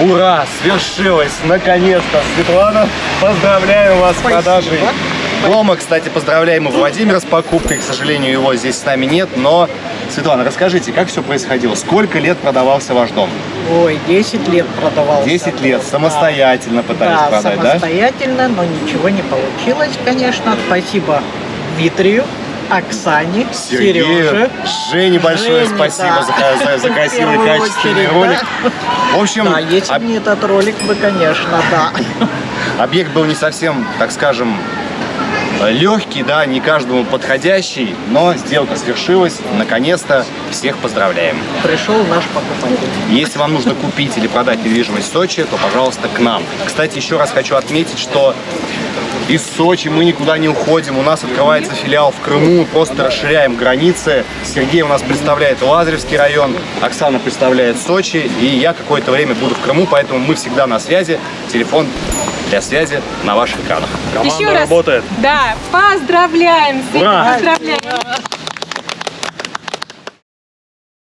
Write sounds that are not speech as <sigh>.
Ура! Свершилось! Наконец-то! Светлана, поздравляю вас с продажей дома. Кстати, поздравляем и Владимира с покупкой. К сожалению, его здесь с нами нет. Но, Светлана, расскажите, как все происходило? Сколько лет продавался ваш дом? Ой, 10 лет продавался. 10 лет. Самостоятельно пытались да, продать, да? самостоятельно, но ничего не получилось, конечно. Спасибо Дмитрию, Оксане, Сергею, Сереже. Жене большое Жене, спасибо да. за, за- за <laughs> красивый, качественный очередь, ролик. да. В общем, Да, если об- не этот ролик, бы, конечно, да. <laughs> объект был не совсем, так скажем, легкий, да, не каждому подходящий, но сделка свершилась. Наконец-то всех поздравляем. Пришел наш покупатель. Если вам нужно купить или продать недвижимость в Сочи, то, пожалуйста, к нам. Кстати, еще раз хочу отметить, что из Сочи мы никуда не уходим. У нас открывается филиал в Крыму, мы просто расширяем границы. Сергей у нас представляет Лазаревский район, Оксана представляет Сочи, и я какое-то время буду в Крыму, поэтому мы всегда на связи. Телефон для связи на ваших экранах. Еще раз. Да, поздравляем, Света, Ура! поздравляем.